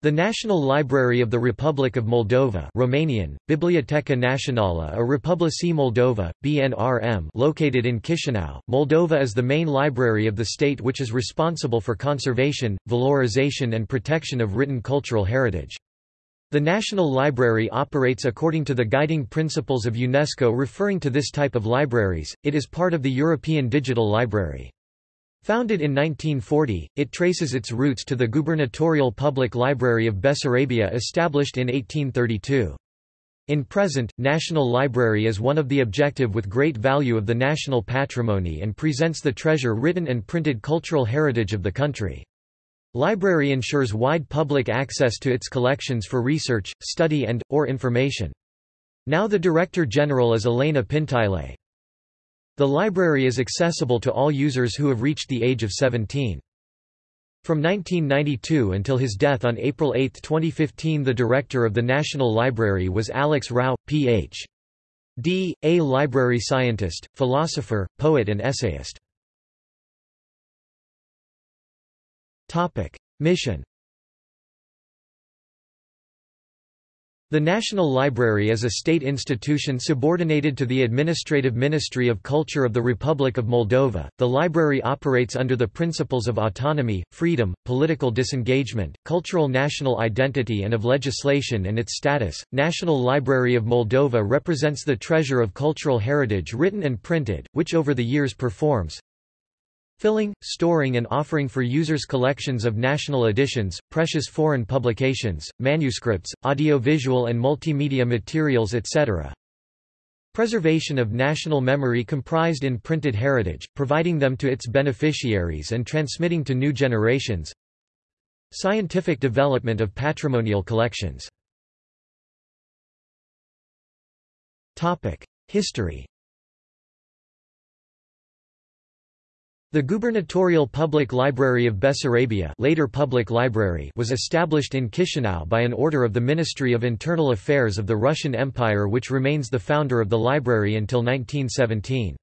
The National Library of the Republic of Moldova Romanian, Biblioteca Națională a Republicii Moldova, BNRM located in Chișinău, Moldova is the main library of the state which is responsible for conservation, valorization and protection of written cultural heritage. The National Library operates according to the guiding principles of UNESCO referring to this type of libraries, it is part of the European Digital Library. Founded in 1940, it traces its roots to the gubernatorial public library of Bessarabia established in 1832. In present, National Library is one of the objective with great value of the national patrimony and presents the treasure written and printed cultural heritage of the country. Library ensures wide public access to its collections for research, study and, or information. Now the Director General is Elena Pintilei. The library is accessible to all users who have reached the age of 17. From 1992 until his death on April 8, 2015 the director of the National Library was Alex Rau, Ph.D., a library scientist, philosopher, poet and essayist. Mission The National Library is a state institution subordinated to the Administrative Ministry of Culture of the Republic of Moldova. The library operates under the principles of autonomy, freedom, political disengagement, cultural national identity, and of legislation and its status. National Library of Moldova represents the treasure of cultural heritage written and printed, which over the years performs filling, storing and offering for users collections of national editions, precious foreign publications, manuscripts, audiovisual and multimedia materials etc. Preservation of national memory comprised in printed heritage, providing them to its beneficiaries and transmitting to new generations. Scientific development of patrimonial collections. History The Gubernatorial Public Library of Bessarabia later Public Library was established in Chisinau by an order of the Ministry of Internal Affairs of the Russian Empire which remains the founder of the library until 1917.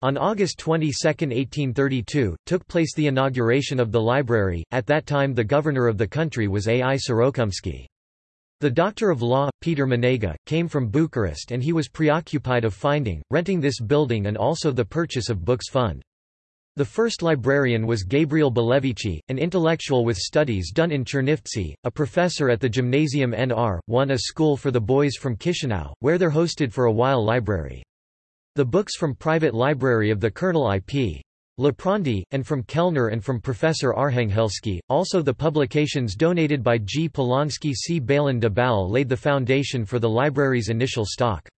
On August 22, 1832, took place the inauguration of the library, at that time the governor of the country was A. I. Sorokumsky. The doctor of law, Peter Manega, came from Bucharest and he was preoccupied of finding, renting this building and also the purchase of books fund. The first librarian was Gabriel Belevici, an intellectual with studies done in Chernivtsi, a professor at the Gymnasium Nr. 1 a school for the boys from Chisinau, where there hosted for a while library. The books from private library of the Colonel I.P. Liprandi, and from Kellner and from Professor Arhanghelski, also the publications donated by G. Polonsky C. Balin de Bal laid the foundation for the library's initial stock.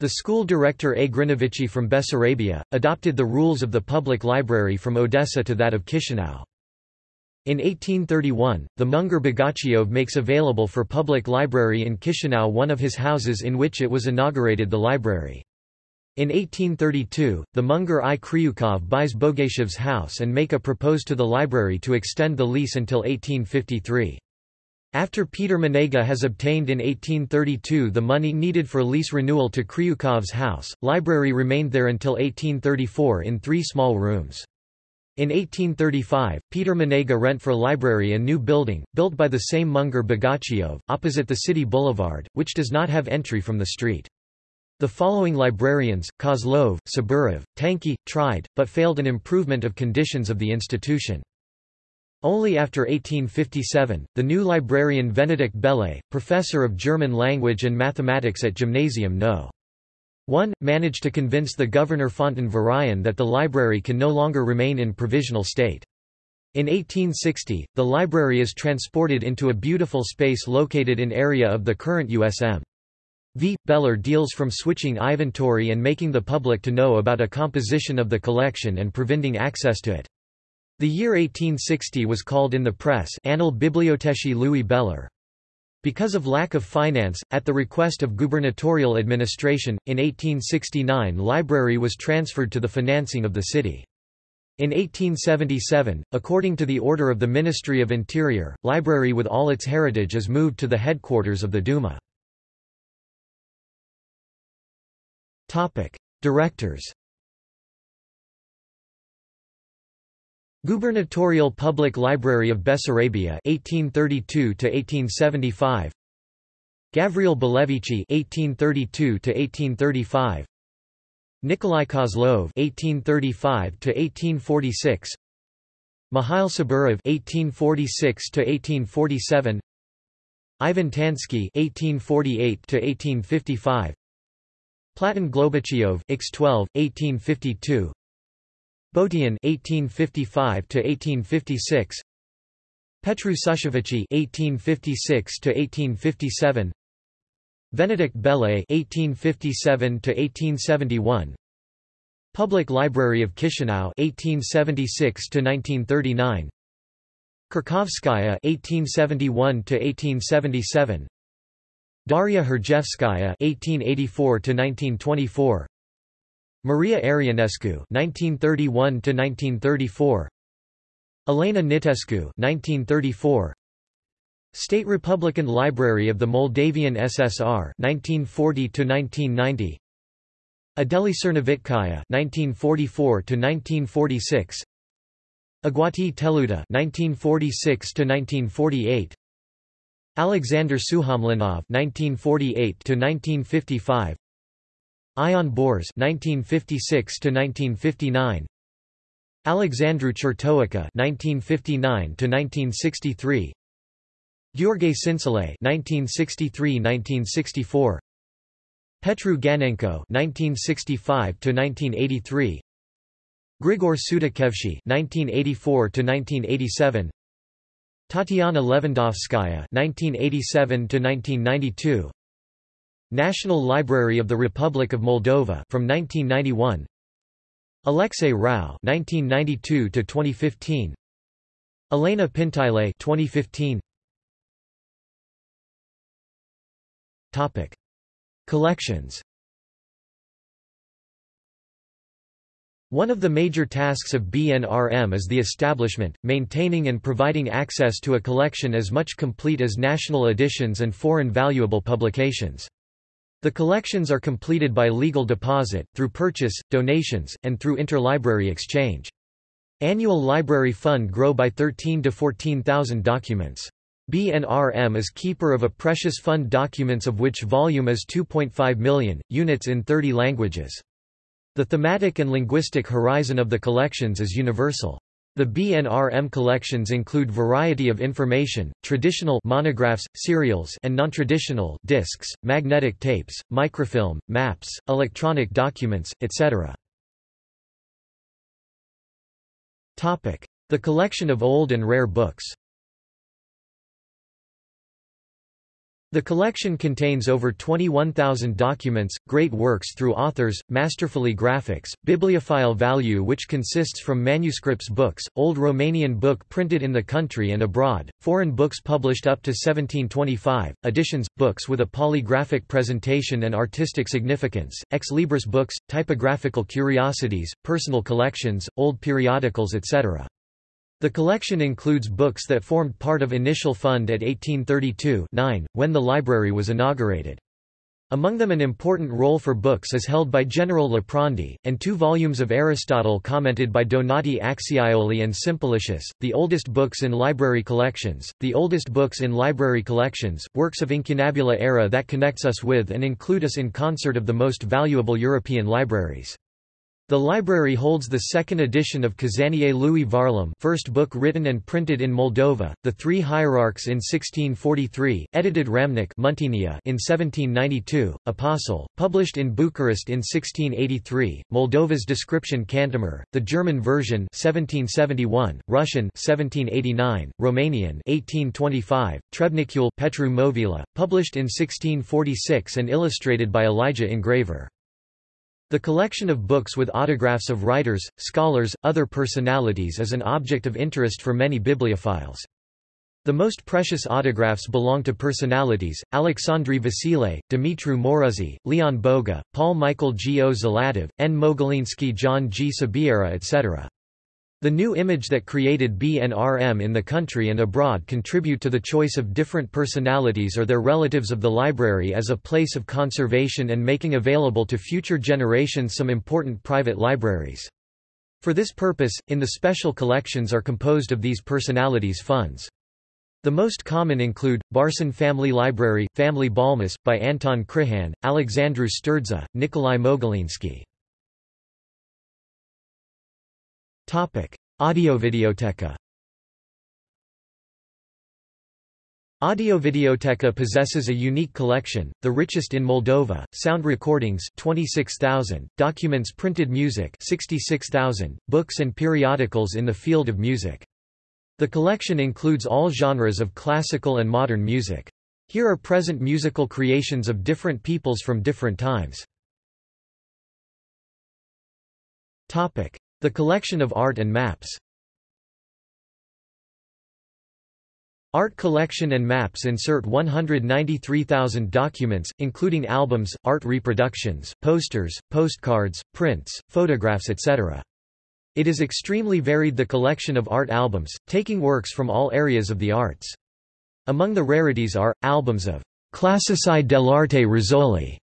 The school director A. Grinovici from Bessarabia, adopted the rules of the public library from Odessa to that of Chisinau. In 1831, the Munger Bogachiov makes available for public library in Chisinau one of his houses in which it was inaugurated the library. In 1832, the Munger I Kryukov buys Bogachev's house and make a propose to the library to extend the lease until 1853. After Peter Manega has obtained in 1832 the money needed for lease renewal to Kryukov's house, library remained there until 1834 in three small rooms. In 1835, Peter Manega rent for library a new building, built by the same Munger Bogachiov, opposite the city boulevard, which does not have entry from the street. The following librarians, Kozlov, Saburov, Tanky, tried, but failed an improvement of conditions of the institution. Only after 1857, the new librarian Venedict Bele, professor of German language and mathematics at Gymnasium No. 1, managed to convince the governor Fontan Varayan that the library can no longer remain in provisional state. In 1860, the library is transported into a beautiful space located in area of the current USM. V. Beller deals from switching inventory and making the public to know about a composition of the collection and preventing access to it. The year 1860 was called in the press Annal Biblioteci Louis Beller. Because of lack of finance, at the request of gubernatorial administration, in 1869 library was transferred to the financing of the city. In 1877, according to the order of the Ministry of Interior, library with all its heritage is moved to the headquarters of the Duma. Directors Gubernatorial Public Library of Bessarabia 1832 to 1875 Gavril Belevici 1832 to 1835 Nikolai Kozlov 1835 to 1846 Mikhail Saburov 1846 to 1847 Ivan Tansky 1848 to 1855 Platon Globochiev X12 1852 Botian 1855 to 1856 Petru Sushevici 1856 to 1857 Venedict Bele 1857 to 1871 Public Library of Chisinau 1876 to 1939 Kharkovskaya 1871 to 1877 Daria Hrjevskaya 1884 to 1924 Maria Arianescu 1931 to 1934 Elena Nitescu 1934 State Republican Library of the Moldavian SSR 1940 to 1990 Adeli Cernovitkaya 1944 to 1946 Agati Teluta 1946 to 1948 Alexander Sukhomlinov 1948 to 1955 Ion Bors (1956–1959), Alexandru Chertoica 1959 to 1963 Gheorghe Sinsile 1963-1964 Petru Ganenko (1965–1983), Grigor Sudakevsky 1984 to 1987 Tatiana Levandovskaya 1987 to 1992 National Library of the Republic of Moldova from 1991 Alexei Rau 1992 to 2015 Elena Pintilei 2015 Topic. Collections. One of the major tasks of BNRM is the establishment, maintaining and providing access to a collection as much complete as national editions and foreign valuable publications. The collections are completed by legal deposit, through purchase, donations, and through interlibrary exchange. Annual library fund grow by 13 to 14,000 documents. BNRM is keeper of a precious fund documents of which volume is 2.5 million, units in 30 languages. The thematic and linguistic horizon of the collections is universal. The BNRM collections include variety of information, traditional monographs, serials and non-traditional discs, magnetic tapes, microfilm, maps, electronic documents, etc. The collection of old and rare books The collection contains over 21,000 documents, great works through authors, masterfully graphics, bibliophile value which consists from manuscripts books, old Romanian book printed in the country and abroad, foreign books published up to 1725, editions, books with a polygraphic presentation and artistic significance, ex libris books, typographical curiosities, personal collections, old periodicals etc. The collection includes books that formed part of initial fund at 1832 9, when the library was inaugurated. Among them an important role for books is held by General Liprandi, and two volumes of Aristotle commented by Donati Acciaioli and Simplicius, the oldest books in library collections, the oldest books in library collections, works of incunabula era that connects us with and include us in concert of the most valuable European libraries. The library holds the second edition of Cazania lui Varlam first book written and printed in Moldova, The Three Hierarchs in 1643, edited Muntenia in 1792, Apostle, published in Bucharest in 1683, Moldova's Description Cantemir, the German version 1771, Russian 1789, Romanian 1825, Trebnicule Petru Movila, published in 1646 and illustrated by Elijah Engraver. The collection of books with autographs of writers, scholars, other personalities is an object of interest for many bibliophiles. The most precious autographs belong to personalities, Alexandri Vasile, Dumitru Moruzzi, Leon Boga, Paul Michael G. O. Zalativ, N. Mogilinsky John G. Sabiera etc. The new image that created BNRM in the country and abroad contribute to the choice of different personalities or their relatives of the library as a place of conservation and making available to future generations some important private libraries. For this purpose, in the special collections are composed of these personalities' funds. The most common include, Barson Family Library, Family Balmas, by Anton Crihan, Alexandru Sturdza, Nikolai Mogilinsky. Audiovideoteca Audiovideoteca possesses a unique collection, the richest in Moldova, sound recordings 26,000, documents printed music 66,000, books and periodicals in the field of music. The collection includes all genres of classical and modern music. Here are present musical creations of different peoples from different times. The collection of art and maps Art collection and maps insert 193,000 documents, including albums, art reproductions, posters, postcards, prints, photographs etc. It is extremely varied the collection of art albums, taking works from all areas of the arts. Among the rarities are, albums of Classici dell'arte Rizzoli,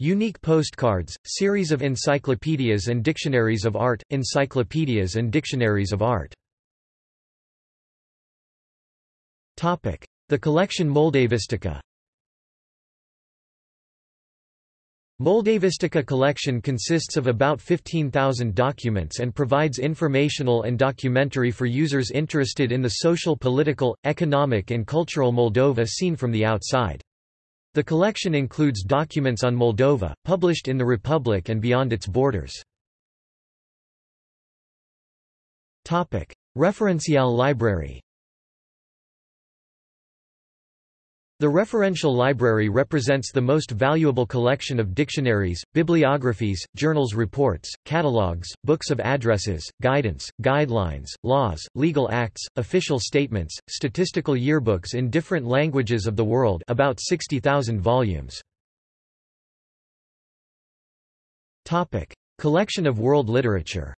unique postcards, series of encyclopedias and dictionaries of art, encyclopedias and dictionaries of art. The collection Moldavistica Moldavistica collection consists of about 15,000 documents and provides informational and documentary for users interested in the social political, economic and cultural Moldova seen from the outside. The collection includes documents on Moldova, published in the Republic and beyond its borders. Referential library The referential library represents the most valuable collection of dictionaries, bibliographies, journals reports, catalogues, books of addresses, guidance, guidelines, laws, legal acts, official statements, statistical yearbooks in different languages of the world about 60,000 volumes. Collection of world literature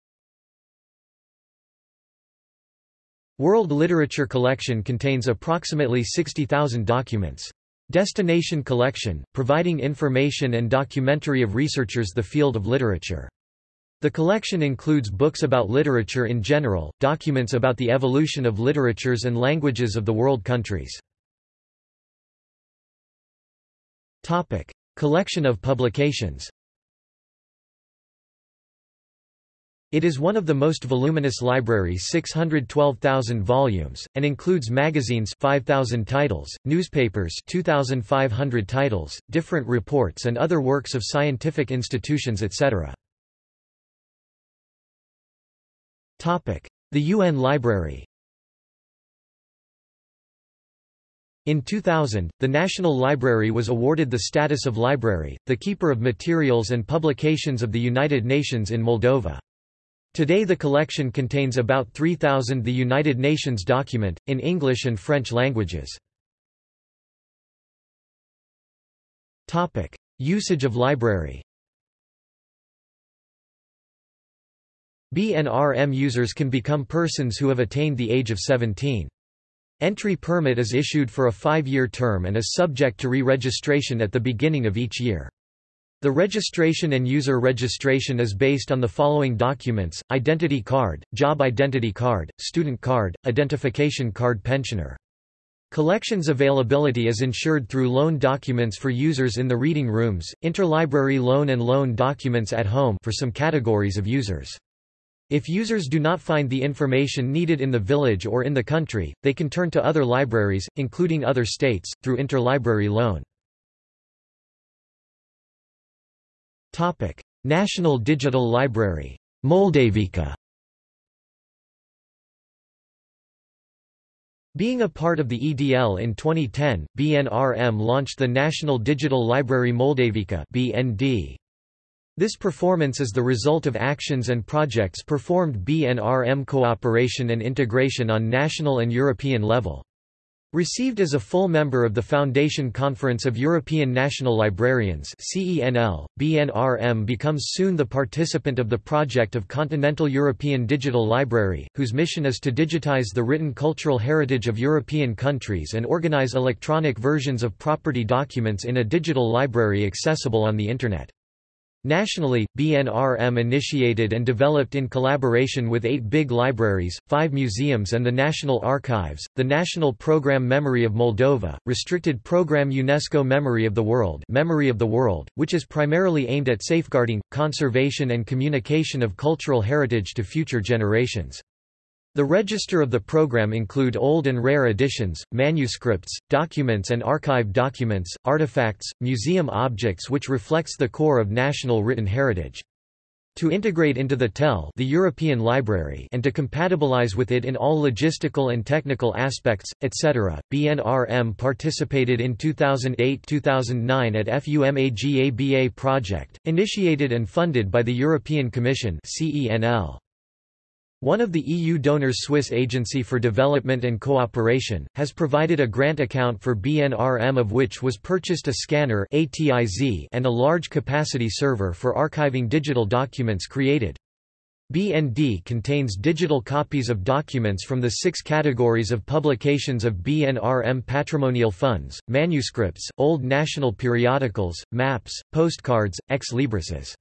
World Literature Collection contains approximately 60,000 documents. Destination Collection, providing information and documentary of researchers the field of literature. The collection includes books about literature in general, documents about the evolution of literatures and languages of the world countries. Topic. Collection of publications It is one of the most voluminous libraries 612,000 volumes, and includes magazines 5,000 titles, newspapers 2,500 titles, different reports and other works of scientific institutions etc. The UN Library In 2000, the National Library was awarded the status of library, the keeper of materials and publications of the United Nations in Moldova. Today the collection contains about 3,000 the United Nations document, in English and French languages. Usage of library BNRM users can become persons who have attained the age of 17. Entry permit is issued for a five-year term and is subject to re-registration at the beginning of each year. The registration and user registration is based on the following documents, identity card, job identity card, student card, identification card pensioner. Collections availability is ensured through loan documents for users in the reading rooms, interlibrary loan and loan documents at home for some categories of users. If users do not find the information needed in the village or in the country, they can turn to other libraries, including other states, through interlibrary loan. Topic: National Digital Library, Moldavica. Being a part of the EDL in 2010, BNRM launched the National Digital Library Moldavica (BND). This performance is the result of actions and projects performed BNRM cooperation and integration on national and European level. Received as a full member of the Foundation Conference of European National Librarians CENL, BNRM becomes soon the participant of the project of Continental European Digital Library, whose mission is to digitize the written cultural heritage of European countries and organize electronic versions of property documents in a digital library accessible on the Internet. Nationally, BNRM initiated and developed in collaboration with eight big libraries, five museums and the National Archives, the National Program Memory of Moldova, Restricted Program UNESCO Memory of the World, Memory of the World which is primarily aimed at safeguarding, conservation and communication of cultural heritage to future generations. The register of the program include old and rare editions, manuscripts, documents and archive documents, artifacts, museum objects which reflects the core of national written heritage. To integrate into the TEL the European Library and to compatibilize with it in all logistical and technical aspects, etc., BNRM participated in 2008-2009 at FUMAGABA project, initiated and funded by the European Commission CENL. One of the EU donors Swiss Agency for Development and Cooperation, has provided a grant account for BNRM of which was purchased a scanner and a large capacity server for archiving digital documents created. BND contains digital copies of documents from the six categories of publications of BNRM patrimonial funds, manuscripts, old national periodicals, maps, postcards, ex librises.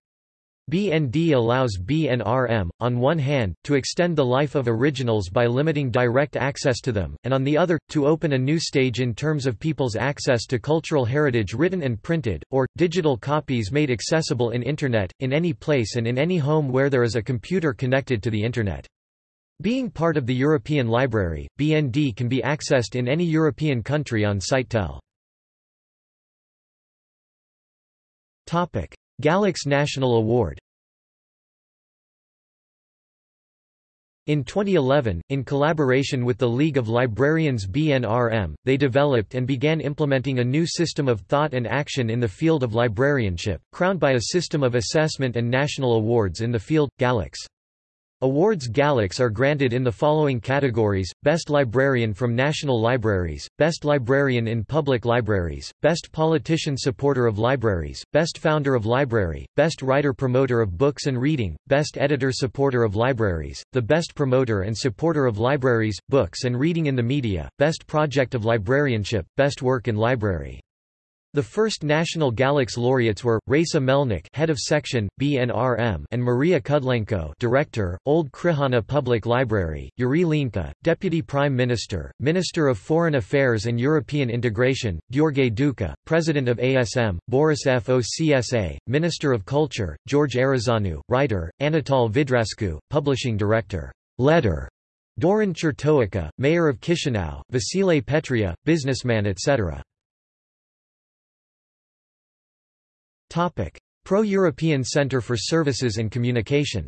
BND allows BNRM, on one hand, to extend the life of originals by limiting direct access to them, and on the other, to open a new stage in terms of people's access to cultural heritage written and printed, or, digital copies made accessible in Internet, in any place and in any home where there is a computer connected to the Internet. Being part of the European Library, BND can be accessed in any European country on Sitetel. Galix National Award In 2011, in collaboration with the League of Librarians BNRM, they developed and began implementing a new system of thought and action in the field of librarianship, crowned by a system of assessment and national awards in the field, Galix. Awards Galix are granted in the following categories, Best Librarian from National Libraries, Best Librarian in Public Libraries, Best Politician Supporter of Libraries, Best Founder of Library, Best Writer Promoter of Books and Reading, Best Editor Supporter of Libraries, the Best Promoter and Supporter of Libraries, Books and Reading in the Media, Best Project of Librarianship, Best Work in Library. The first national Galix laureates were Raisa Melnik, head of section BNRM, and Maria Kudlenko, director, Old Crihana Public Library. Iurie Leancă, deputy prime minister, minister of foreign affairs and European integration. Gheorghe Duca, president of ASM. Boris Focsa, minister of culture. George Arizanu, writer. Anatol Vidrascu, publishing director. Letter. Dorin Chirtoacă, mayor of Chisinau. Vasile Petria, businessman etc. Pro-European Centre for Services and Communication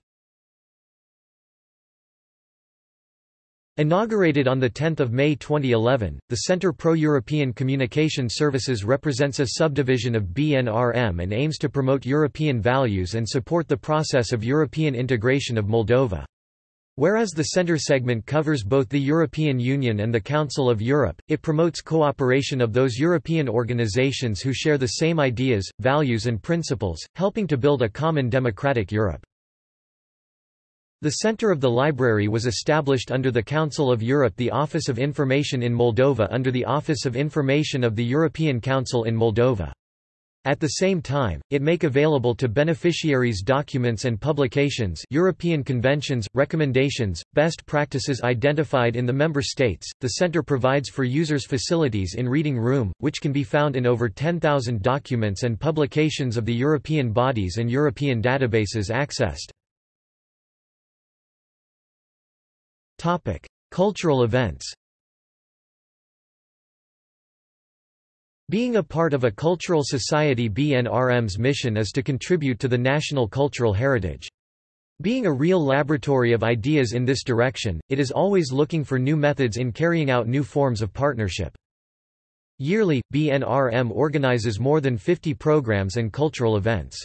Inaugurated on 10 May 2011, the Centre Pro-European Communication Services represents a subdivision of BNRM and aims to promote European values and support the process of European integration of Moldova. Whereas the Centre segment covers both the European Union and the Council of Europe, it promotes cooperation of those European organizations who share the same ideas, values and principles, helping to build a common democratic Europe. The Centre of the Library was established under the Council of Europe the Office of Information in Moldova under the Office of Information of the European Council in Moldova. At the same time, it make available to beneficiaries documents and publications European conventions, recommendations, best practices identified in the member states. The center provides for users facilities in Reading Room, which can be found in over 10,000 documents and publications of the European bodies and European databases accessed. Cultural events Being a part of a cultural society BNRM's mission is to contribute to the national cultural heritage. Being a real laboratory of ideas in this direction, it is always looking for new methods in carrying out new forms of partnership. Yearly, BNRM organizes more than 50 programs and cultural events.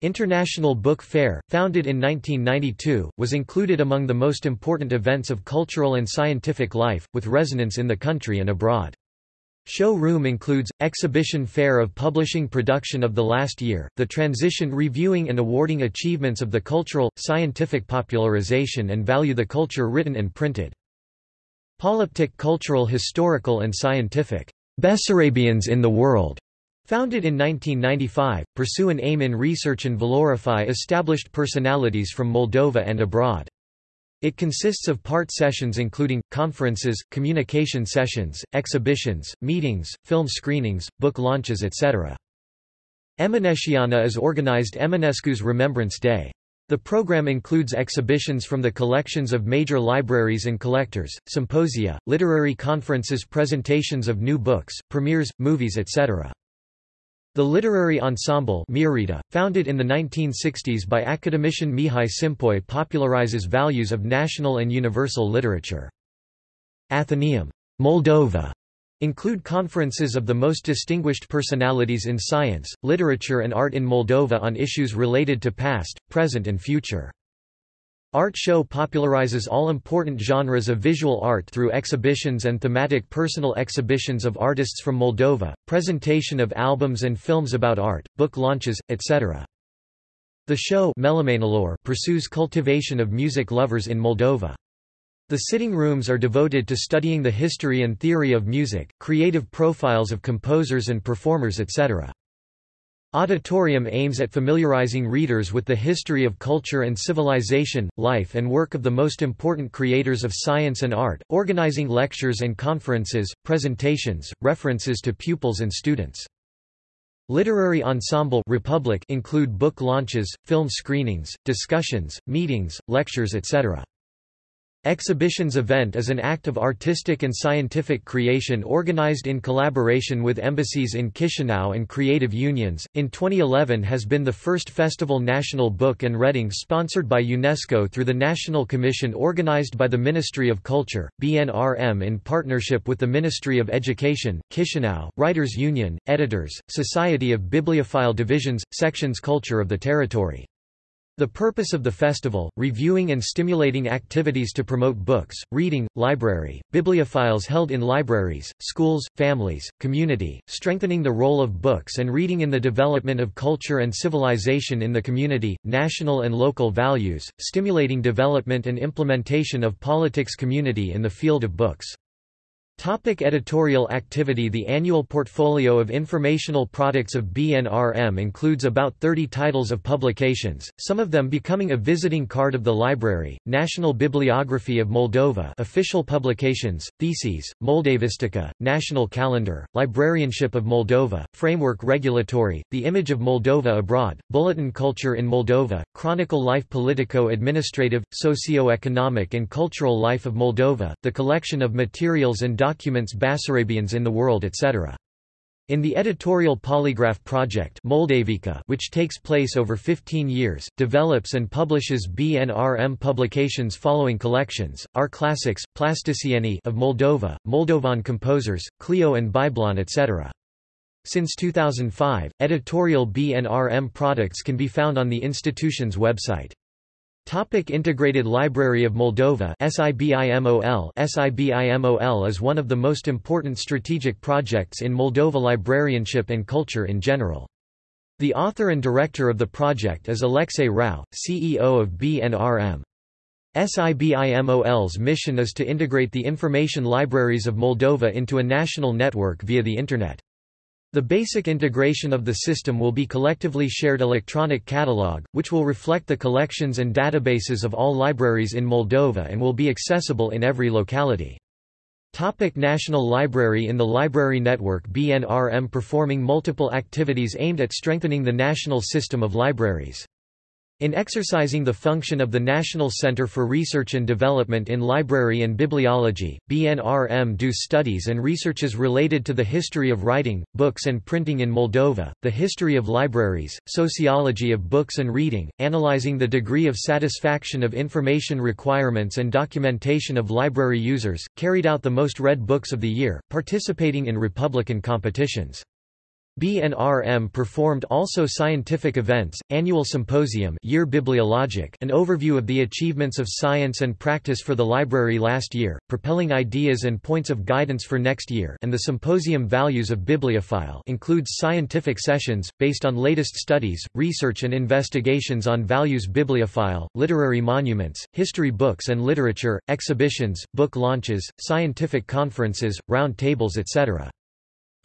International Book Fair, founded in 1992, was included among the most important events of cultural and scientific life, with resonance in the country and abroad. Show room includes, exhibition fair of publishing production of the last year, the transition reviewing and awarding achievements of the cultural, scientific popularization and value the culture written and printed. Polyptych cultural historical and scientific, Bessarabians in the world, Founded in 1995, pursue an aim in research and valorify established personalities from Moldova and abroad. It consists of part sessions including, conferences, communication sessions, exhibitions, meetings, film screenings, book launches etc. Eminesciana is organized Eminescu's Remembrance Day. The program includes exhibitions from the collections of major libraries and collectors, symposia, literary conferences presentations of new books, premieres, movies etc. The literary ensemble founded in the 1960s by academician Mihai Cimpoi popularizes values of national and universal literature. Athenaeum Moldova include conferences of the most distinguished personalities in science, literature and art in Moldova on issues related to past, present and future. Art Show popularizes all important genres of visual art through exhibitions and thematic personal exhibitions of artists from Moldova, presentation of albums and films about art, book launches, etc. The show pursues cultivation of music lovers in Moldova. The sitting rooms are devoted to studying the history and theory of music, creative profiles of composers and performers etc. Auditorium aims at familiarizing readers with the history of culture and civilization, life and work of the most important creators of science and art, organizing lectures and conferences, presentations, references to pupils and students. Literary Ensemble Republic include book launches, film screenings, discussions, meetings, lectures etc. Exhibitions event is an act of artistic and scientific creation organized in collaboration with embassies in Chisinau and creative unions. In 2011 has been the first festival National Book and Reading sponsored by UNESCO through the National Commission organized by the Ministry of Culture, BNRM in partnership with the Ministry of Education, Chisinau, Writers Union, Editors, Society of Bibliophile Divisions, Sections Culture of the territory. The purpose of the festival, reviewing and stimulating activities to promote books, reading, library, bibliophiles held in libraries, schools, families, community, strengthening the role of books and reading in the development of culture and civilization in the community, national and local values, stimulating development and implementation of politics community in the field of books. Topic editorial activity The annual portfolio of informational products of BNRM includes about 30 titles of publications, some of them becoming a visiting card of the library, National Bibliography of Moldova official publications, theses, Moldavistica, National Calendar, Librarianship of Moldova, Framework Regulatory, The Image of Moldova Abroad, Bulletin Culture in Moldova, Chronicle Life Politico-Administrative, Socio-Economic and Cultural Life of Moldova, the collection of materials and documents Basarabians in the world etc. In the editorial polygraph project Moldavica, which takes place over 15 years, develops and publishes BNRM publications following collections, Our Classics, Plasticieni of Moldova, Moldovan composers, Clio and Biblon etc. Since 2005, editorial BNRM products can be found on the institution's website. Topic Integrated Library of Moldova SIBIMOL SIBIMOL is one of the most important strategic projects in Moldova librarianship and culture in general. The author and director of the project is Alexei Rau, CEO of BNRM. SIBIMOL's mission is to integrate the information libraries of Moldova into a national network via the Internet. The basic integration of the system will be collectively shared electronic catalog, which will reflect the collections and databases of all libraries in Moldova and will be accessible in every locality. Topic National Library In the Library Network BNRM performing multiple activities aimed at strengthening the national system of libraries. In exercising the function of the National Center for Research and Development in Library and Bibliology, BNRM do studies and researches related to the history of writing, books and printing in Moldova, the history of libraries, sociology of books and reading, analyzing the degree of satisfaction of information requirements and documentation of library users, carried out the most read books of the year, participating in Republican competitions. BNRM performed also scientific events, annual symposium Year Bibliologic an overview of the achievements of science and practice for the library last year, propelling ideas and points of guidance for next year and the symposium Values of Bibliophile includes scientific sessions, based on latest studies, research and investigations on values bibliophile, literary monuments, history books and literature, exhibitions, book launches, scientific conferences, round tables etc.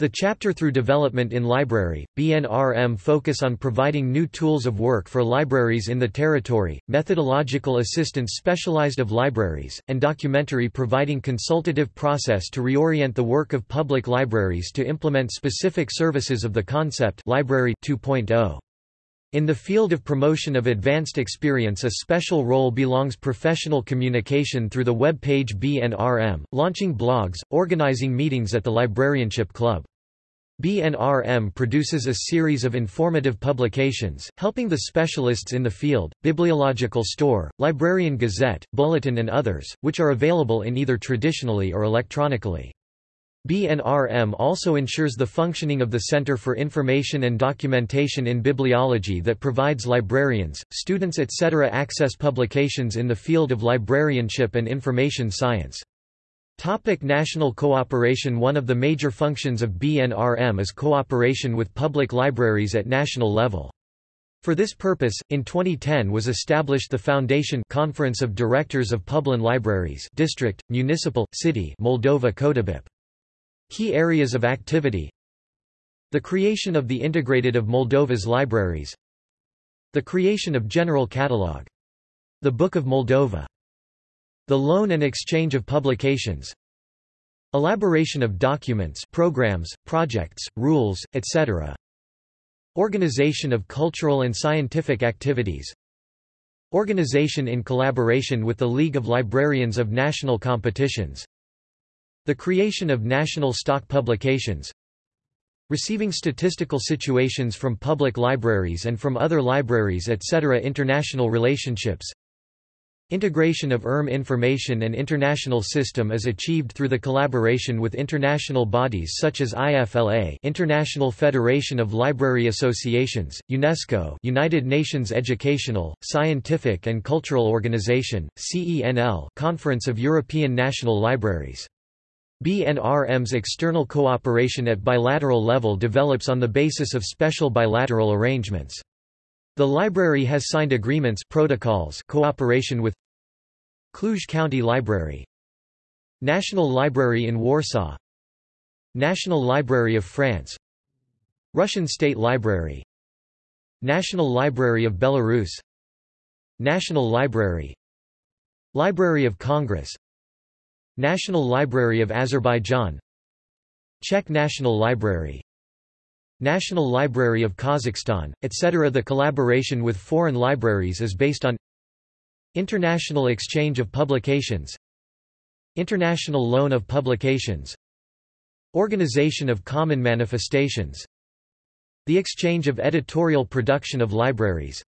The chapter through development in library, BNRM focus on providing new tools of work for libraries in the territory, methodological assistance specialized of libraries, and documentary providing consultative process to reorient the work of public libraries to implement specific services of the concept Library 2.0. In the field of promotion of advanced experience a special role belongs professional communication through the web page BNRM, launching blogs, organizing meetings at the Librarianship Club. BNRM produces a series of informative publications, helping the specialists in the field, Bibliological Store, Librarian Gazette, Bulletin and others, which are available in either traditionally or electronically. BNRM also ensures the functioning of the Center for Information and Documentation in Bibliology that provides librarians, students etc. access publications in the field of librarianship and information science. Topic national cooperation One of the major functions of BNRM is cooperation with public libraries at national level. For this purpose, in 2010 was established the Foundation Conference of Directors of Publin Libraries District, Municipal, City Moldova Codebip. Key areas of activity The creation of the integrated of Moldova's libraries The creation of General Catalogue. The Book of Moldova. The loan and exchange of publications. Elaboration of documents programs, projects, rules, etc. Organization of cultural and scientific activities. Organization in collaboration with the League of Librarians of National Competitions. The creation of national stock publications. Receiving statistical situations from public libraries and from other libraries etc. International relationships Integration of ERM information and international system is achieved through the collaboration with international bodies such as IFLA International Federation of Library Associations, UNESCO United Nations Educational, Scientific and Cultural Organization, CENL Conference of European National Libraries BNRM's external cooperation at bilateral level develops on the basis of special bilateral arrangements. The library has signed agreements protocols cooperation with Cluj County Library National Library in Warsaw National Library of France Russian State Library National Library of Belarus National Library Library of Congress National Library of Azerbaijan Czech National Library National Library of Kazakhstan, etc. The collaboration with foreign libraries is based on International exchange of publications International loan of publications Organization of common manifestations The exchange of editorial production of libraries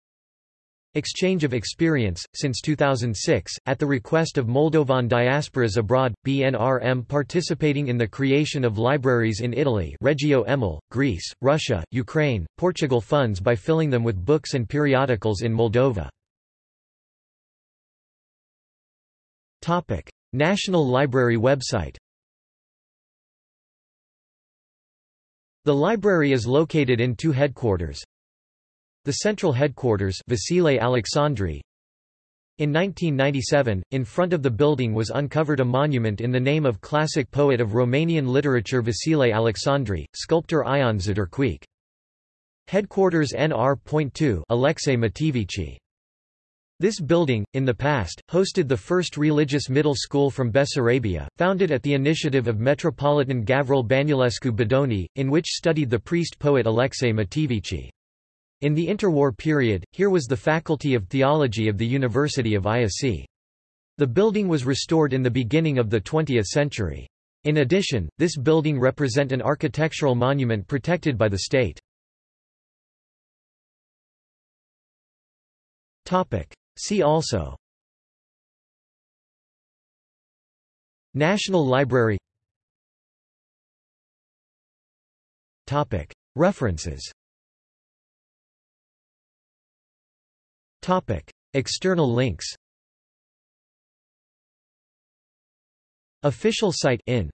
Exchange of experience. Since 2006, at the request of Moldovan diasporas abroad, BNRM participating in the creation of libraries in Italy, Reggio Emilia, Greece, Russia, Ukraine, Portugal funds by filling them with books and periodicals in Moldova. Topic: National Library website. The library is located in two headquarters, the central headquarters Vasile Alexandri. In 1997, in front of the building was uncovered a monument in the name of classic poet of Romanian literature Vasile Alexandri, sculptor Ion Zderciuc. Headquarters NR.2 Alexei Mateevici. This building, in the past, hosted the first religious middle school from Bessarabia, founded at the initiative of Metropolitan Gavril Bănulescu-Bodoni, in which studied the priest-poet Alexei Mateevici. In the interwar period, here was the Faculty of Theology of the University of Iasi. The building was restored in the beginning of the 20th century. In addition, this building represent an architectural monument protected by the state. See also National Library References Topic: External links. Official site in